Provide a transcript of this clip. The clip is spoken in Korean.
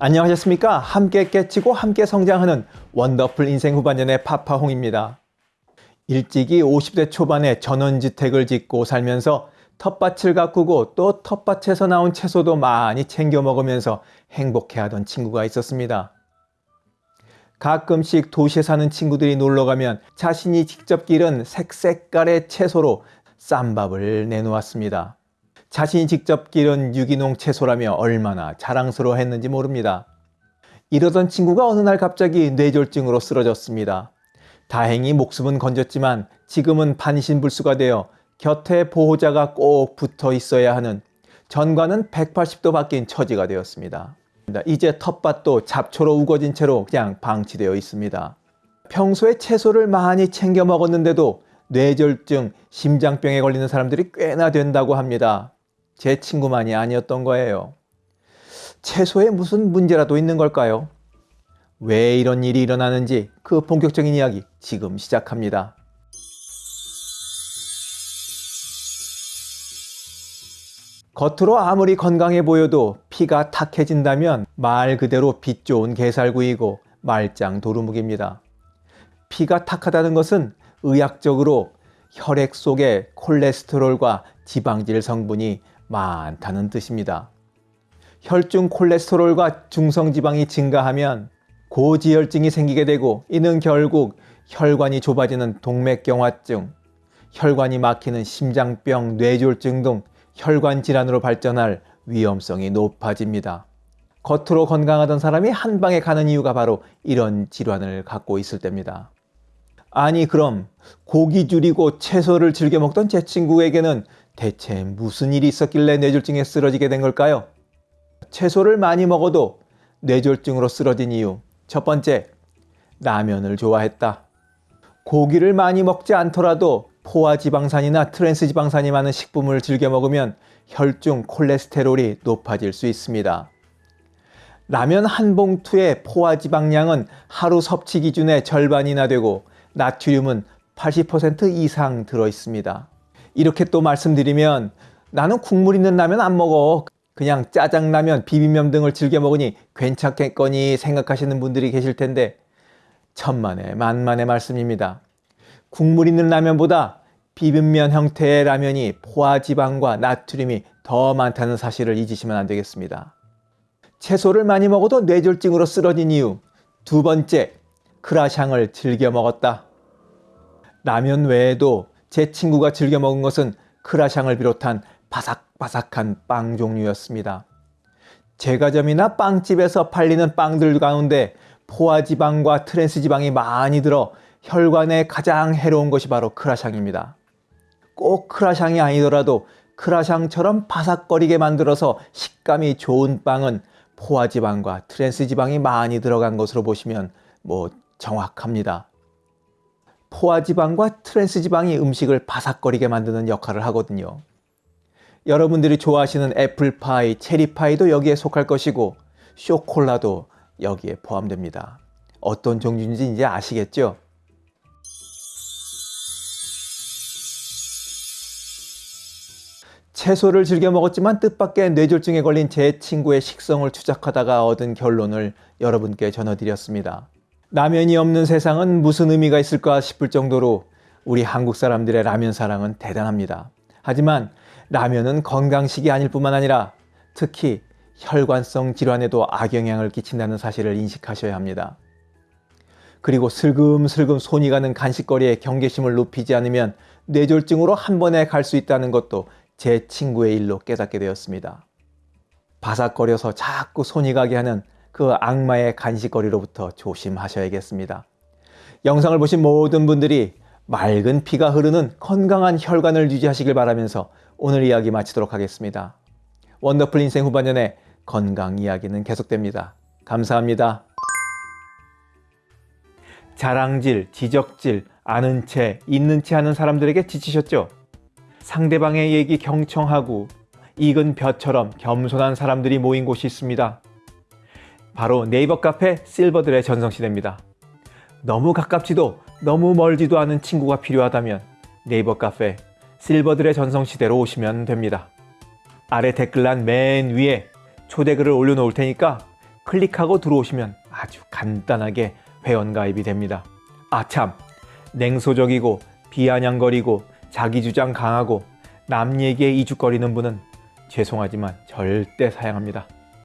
안녕하셨습니까? 함께 깨치고 함께 성장하는 원더풀 인생 후반년의 파파홍입니다. 일찍이 50대 초반에 전원주택을 짓고 살면서 텃밭을 가꾸고 또 텃밭에서 나온 채소도 많이 챙겨 먹으면서 행복해하던 친구가 있었습니다. 가끔씩 도시에 사는 친구들이 놀러 가면 자신이 직접 기른 색색깔의 채소로 쌈밥을 내놓았습니다. 자신이 직접 기른 유기농 채소라며 얼마나 자랑스러워 했는지 모릅니다. 이러던 친구가 어느 날 갑자기 뇌졸중으로 쓰러졌습니다. 다행히 목숨은 건졌지만 지금은 반신불수가 되어 곁에 보호자가 꼭 붙어 있어야 하는 전과는 180도 바뀐 처지가 되었습니다. 이제 텃밭도 잡초로 우거진 채로 그냥 방치되어 있습니다. 평소에 채소를 많이 챙겨 먹었는데도 뇌졸중, 심장병에 걸리는 사람들이 꽤나 된다고 합니다. 제 친구만이 아니었던 거예요. 채소에 무슨 문제라도 있는 걸까요? 왜 이런 일이 일어나는지 그 본격적인 이야기 지금 시작합니다. 겉으로 아무리 건강해 보여도 피가 탁해진다면 말 그대로 빛 좋은 게살구이고 말짱 도루묵입니다. 피가 탁하다는 것은 의학적으로 혈액 속에 콜레스테롤과 지방질 성분이 많다는 뜻입니다. 혈중 콜레스테롤과 중성지방이 증가하면 고지혈증이 생기게 되고 이는 결국 혈관이 좁아지는 동맥경화증, 혈관이 막히는 심장병, 뇌졸중 등 혈관 질환으로 발전할 위험성이 높아집니다. 겉으로 건강하던 사람이 한 방에 가는 이유가 바로 이런 질환을 갖고 있을 때입니다. 아니 그럼 고기 줄이고 채소를 즐겨 먹던 제 친구에게는 대체 무슨 일이 있었길래 뇌졸중에 쓰러지게 된 걸까요? 채소를 많이 먹어도 뇌졸중으로 쓰러진 이유 첫 번째, 라면을 좋아했다. 고기를 많이 먹지 않더라도 포화지방산이나 트랜스지방산이 많은 식품을 즐겨 먹으면 혈중 콜레스테롤이 높아질 수 있습니다. 라면 한 봉투의 포화지방량은 하루 섭취 기준의 절반이나 되고 나트륨은 80% 이상 들어 있습니다. 이렇게 또 말씀드리면 나는 국물 있는 라면 안 먹어. 그냥 짜장라면, 비빔면 등을 즐겨 먹으니 괜찮겠거니 생각하시는 분들이 계실 텐데 천만의 만만의 말씀입니다. 국물 있는 라면보다 비빔면 형태의 라면이 포화지방과 나트륨이 더 많다는 사실을 잊으시면 안 되겠습니다. 채소를 많이 먹어도 뇌졸중으로 쓰러진 이유 두 번째, 크라샹을 즐겨 먹었다. 라면 외에도 제 친구가 즐겨 먹은 것은 크라샹을 비롯한 바삭바삭한 빵 종류였습니다. 제과점이나 빵집에서 팔리는 빵들 가운데 포화지방과 트랜스지방이 많이 들어 혈관에 가장 해로운 것이 바로 크라샹입니다. 꼭 크라샹이 아니더라도 크라샹처럼 바삭거리게 만들어서 식감이 좋은 빵은 포화지방과 트랜스지방이 많이 들어간 것으로 보시면 뭐 정확합니다. 포화지방과 트랜스지방이 음식을 바삭거리게 만드는 역할을 하거든요. 여러분들이 좋아하시는 애플파이, 체리파이도 여기에 속할 것이고 쇼콜라도 여기에 포함됩니다. 어떤 종류인지 이제 아시겠죠? 채소를 즐겨 먹었지만 뜻밖의 뇌졸중에 걸린 제 친구의 식성을 추적하다가 얻은 결론을 여러분께 전해드렸습니다. 라면이 없는 세상은 무슨 의미가 있을까 싶을 정도로 우리 한국 사람들의 라면 사랑은 대단합니다. 하지만 라면은 건강식이 아닐 뿐만 아니라 특히 혈관성 질환에도 악영향을 끼친다는 사실을 인식하셔야 합니다. 그리고 슬금슬금 손이 가는 간식거리에 경계심을 높이지 않으면 뇌졸중으로 한 번에 갈 수 있다는 것도 제 친구의 일로 깨닫게 되었습니다. 바삭거려서 자꾸 손이 가게 하는 그 악마의 간식거리로부터 조심하셔야겠습니다. 영상을 보신 모든 분들이 맑은 피가 흐르는 건강한 혈관을 유지하시길 바라면서 오늘 이야기 마치도록 하겠습니다. 원더풀 인생 후반년의 건강 이야기는 계속됩니다. 감사합니다. 자랑질, 지적질, 아는 채, 있는 채 하는 사람들에게 지치셨죠? 상대방의 얘기 경청하고 익은 벼처럼 겸손한 사람들이 모인 곳이 있습니다. 바로 네이버 카페 실버들의 전성시대입니다. 너무 가깝지도 너무 멀지도 않은 친구가 필요하다면 네이버 카페 실버들의 전성시대로 오시면 됩니다. 아래 댓글란 맨 위에 초대글을 올려놓을 테니까 클릭하고 들어오시면 아주 간단하게 회원가입이 됩니다. 아참, 냉소적이고 비아냥거리고 자기주장 강하고 남 얘기에 이죽거리는 분은 죄송하지만 절대 사양합니다.